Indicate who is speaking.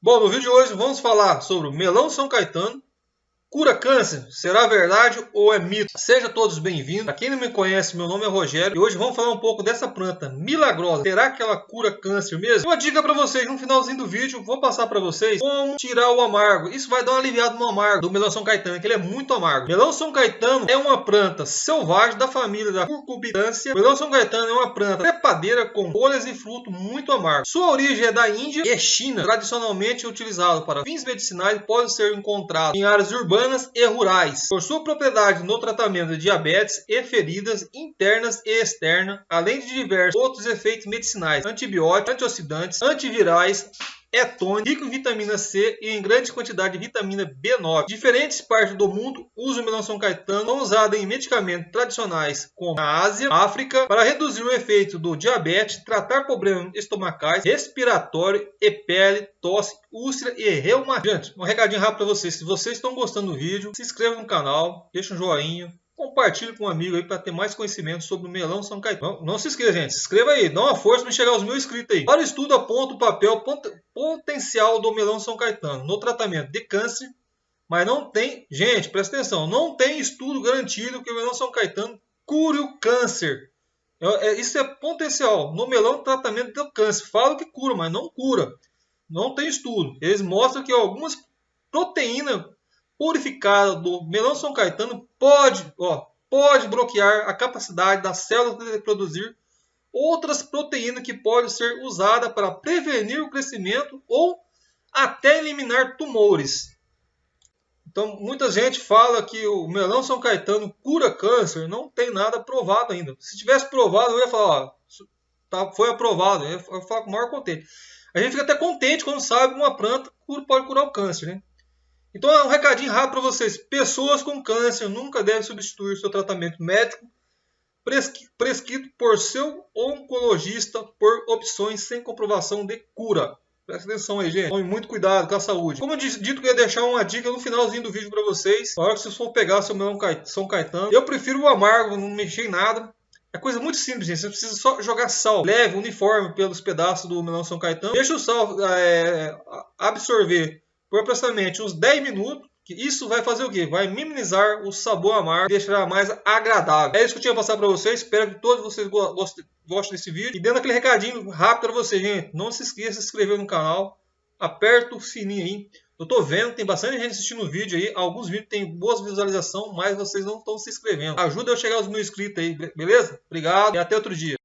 Speaker 1: Bom, no vídeo de hoje vamos falar sobre o melão São Caetano, Cura câncer? Será verdade ou é mito? Sejam todos bem-vindos. Para quem não me conhece, meu nome é Rogério e hoje vamos falar um pouco dessa planta milagrosa. Será que ela cura câncer mesmo? Uma dica para vocês, no finalzinho do vídeo, vou passar para vocês como tirar o amargo. Isso vai dar uma aliviada no amargo do melão São Caetano, que ele é muito amargo. Melão São Caetano é uma planta selvagem da família da curcubitância. melão São Caetano é uma planta trepadeira com folhas e fruto muito amargo. Sua origem é da Índia e China, tradicionalmente utilizado para fins medicinais pode ser encontrado em áreas urbanas urbanas e rurais, por sua propriedade no tratamento de diabetes e feridas internas e externas, além de diversos outros efeitos medicinais, antibióticos, antioxidantes, antivirais, é tônico, rico em vitamina C e em grande quantidade de vitamina B9. Diferentes partes do mundo usam o melão São Caetano, são usados em medicamentos tradicionais como na Ásia, África, para reduzir o efeito do diabetes, tratar problemas estomacais, respiratório e pele, tosse, úlcera e reumatismo. Um recadinho rápido para vocês, se vocês estão gostando do vídeo, se inscreva no canal, deixa um joinha, Compartilhe com um amigo aí para ter mais conhecimento sobre o melão São Caetano. Não, não se esqueça, gente. Se inscreva aí. Dá uma força para chegar aos mil inscritos aí. Para o estudo, aponta o papel potencial do melão São Caetano no tratamento de câncer. Mas não tem... Gente, presta atenção. Não tem estudo garantido que o melão São Caetano cure o câncer. É, é, isso é potencial. No melão, tratamento do câncer. Fala que cura, mas não cura. Não tem estudo. Eles mostram que algumas proteínas purificada do melão São Caetano pode, ó, pode bloquear a capacidade das células de produzir outras proteínas que podem ser usadas para prevenir o crescimento ou até eliminar tumores. Então, muita gente fala que o melão São Caetano cura câncer, não tem nada provado ainda. Se tivesse provado, eu ia falar, ó, tá, foi aprovado, eu ia falar com o maior contente. A gente fica até contente quando sabe que uma planta pode curar o câncer, né? Então é um recadinho rápido para vocês. Pessoas com câncer nunca devem substituir seu tratamento médico prescrito por seu oncologista por opções sem comprovação de cura. Presta atenção aí, gente. Tome muito cuidado com a saúde. Como eu disse, dito que eu ia deixar uma dica no finalzinho do vídeo para vocês. Na hora que vocês for pegar seu melão São Caetano. Eu prefiro o amargo, não mexer em nada. É coisa muito simples, gente. Você precisa só jogar sal leve, uniforme pelos pedaços do melão São Caetano. Deixa o sal é, absorver por aproximadamente uns 10 minutos. Que isso vai fazer o quê? Vai minimizar o sabor amargo e deixará mais agradável. É isso que eu tinha passar para vocês. Espero que todos vocês gostem, desse vídeo. E dando aquele recadinho rápido para vocês, gente. Não se esqueça de se inscrever no canal. Aperta o sininho aí. Eu tô vendo, tem bastante gente assistindo o vídeo aí. Alguns vídeos têm boas visualizações, mas vocês não estão se inscrevendo. Ajuda eu a chegar aos mil inscritos aí, beleza? Obrigado e até outro dia.